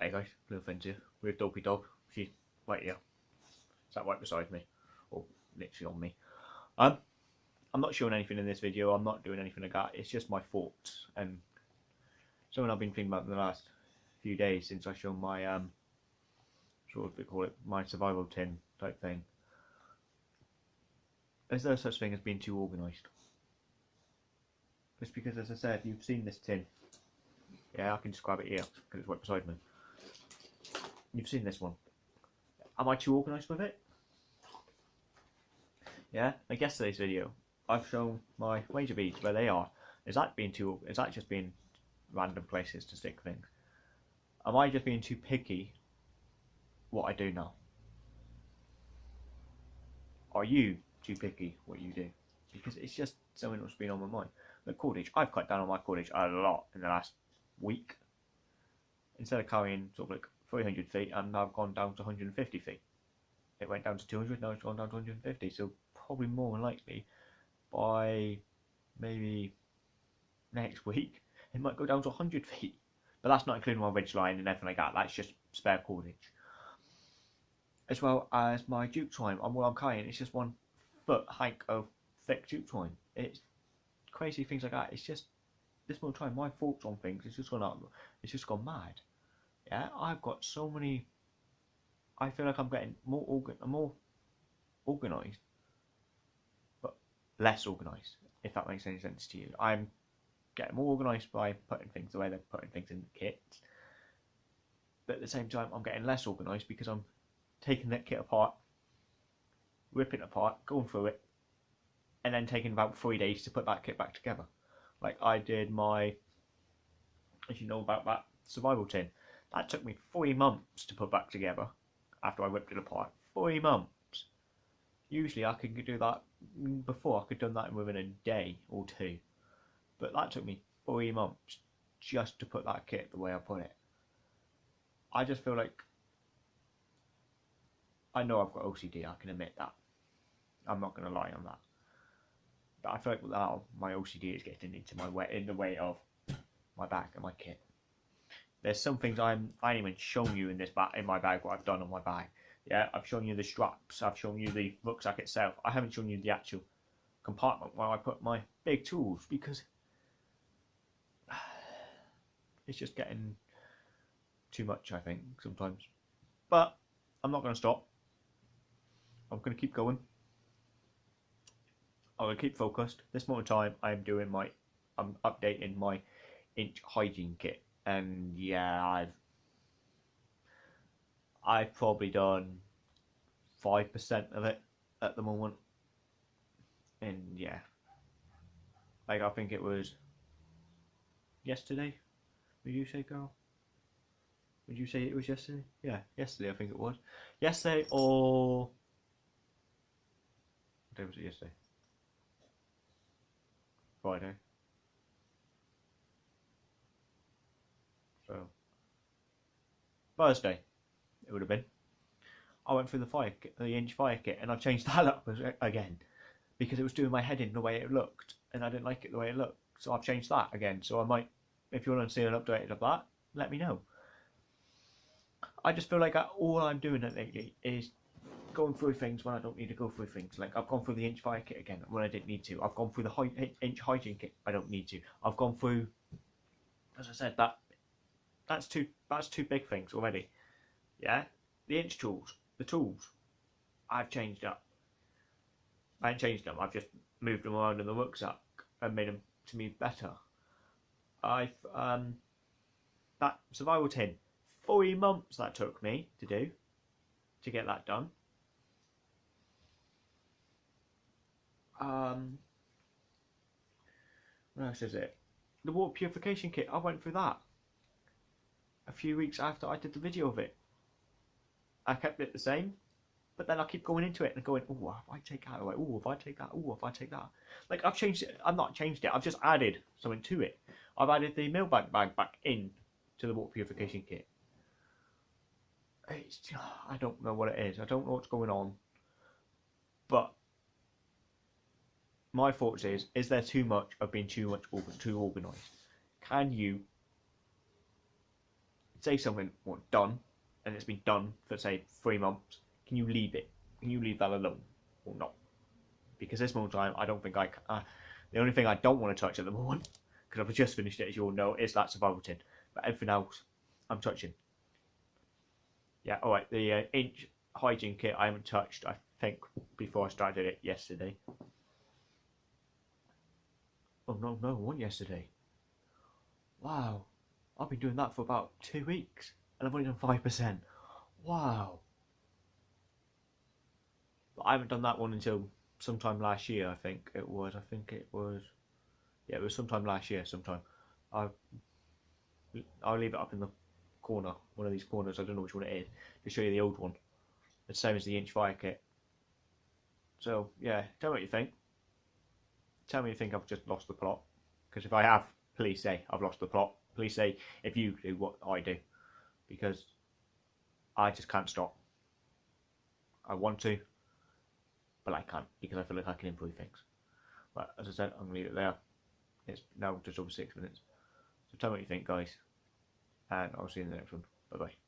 Hey guys, little friends here with Dopey Dog. She's right here. Sat right beside me. Or literally on me. Um I'm not showing anything in this video, I'm not doing anything like that. It's just my thoughts and something I've been thinking about in the last few days since I showed my um sort of call it my survival tin type thing. Is there such thing as being too organised? It's because as I said, you've seen this tin. Yeah, I can describe it here because it's right beside me. You've seen this one. Am I too organised with it? Yeah, like yesterday's video, I've shown my wager beads where they are. Is that being too? Is that just being random places to stick things? Am I just being too picky? What I do now? Are you too picky? What you do? Because it's just something that's been on my mind. The cordage, I've cut down on my cordage a lot in the last week. Instead of carrying sort of like 300 feet, and I've gone down to 150 feet. It went down to 200, now it's gone down to 150. So probably more than likely by maybe next week, it might go down to 100 feet. But that's not including my ridge line and everything like that. That's just spare cordage. As well as my jute twine. And what I'm carrying, it's just one foot hike of thick jute twine. It's crazy things like that. It's just this more time. My thoughts on things. It's just gone up. It's just gone mad. Yeah, I've got so many. I feel like I'm getting more organ, more organised, but less organised. If that makes any sense to you, I'm getting more organised by putting things the way they're putting things in the kit. But at the same time, I'm getting less organised because I'm taking that kit apart, ripping it apart, going through it, and then taking about three days to put that kit back together. Like I did my, as you know about that survival tin, that took me three months to put back together after I ripped it apart. Three months. Usually I could do that before. I could have done that within a day or two. But that took me three months just to put that kit the way I put it. I just feel like I know I've got OCD. I can admit that. I'm not going to lie on that. But I feel like now my OCD is getting into my way in the way of my back and my kit. There's some things I'm I even shown you in this bag in my bag what I've done on my bag. Yeah, I've shown you the straps. I've shown you the rucksack itself. I haven't shown you the actual compartment where I put my big tools because it's just getting too much. I think sometimes, but I'm not going to stop. I'm going to keep going. I'm going to keep focused. This moment time, I'm doing my, I'm updating my inch hygiene kit, and yeah, I've, I've probably done five percent of it at the moment, and yeah, like I think it was yesterday. Would you say, girl? Would you say it was yesterday? Yeah, yesterday I think it was. Yesterday or what day was it yesterday? Friday. So Thursday it would have been. I went through the fire kit, the inch fire kit, and I changed that up again because it was doing my head in the way it looked, and I didn't like it the way it looked. So I've changed that again. So I might, if you want to see an update of that, let me know. I just feel like I, all I'm doing lately is going through things when I don't need to go through things. Like I've gone through the inch fire kit again when I didn't need to. I've gone through the high, inch hygiene kit. I don't need to. I've gone through, as I said, that that's two that's two big things already. Yeah, the inch tools, the tools, I've changed up. I haven't changed them. I've just moved them around in the rucksack and made them to me better. I've um that survival tin three months that took me to do to get that done. Um, what else is it? The water purification kit. I went through that a few weeks after I did the video of it. I kept it the same, but then I keep going into it and going, oh, if I take that away, oh, if I take that, oh, if I take that. Like I've changed it. I've not changed it. I've just added something to it. I've added the Millbank bag back in to the water purification kit. It's, I don't know what it is. I don't know what's going on. But my thoughts is: is there too much of being too much too organised? Can you say something well, done, and it's been done for say three months, can you leave it? Can you leave that alone or not? Because this moment time, I don't think I. Uh, the only thing I don't want to touch at the moment, because I've just finished it, as you all know, is that survival tin. But everything else, I'm touching. Yeah, all right. The uh, inch hygiene kit I haven't touched. I think before I started it yesterday. Oh no, no, one yesterday. Wow, I've been doing that for about two weeks, and I've only done five percent. Wow. But I haven't done that one until sometime last year. I think it was. I think it was. Yeah, it was sometime last year. Sometime. I. I'll leave it up in the corner, one of these corners. I don't know which one it is to show you the old one. The same as the inch fire kit. So yeah, tell me what you think. Tell me you think I've just lost the plot. Because if I have, please say I've lost the plot. Please say if you do what I do. Because I just can't stop. I want to, but I can't because I feel like I can improve things. But as I said, I'm gonna leave it there. It's now just over six minutes. So tell me what you think, guys, and I'll see you in the next one. Bye bye.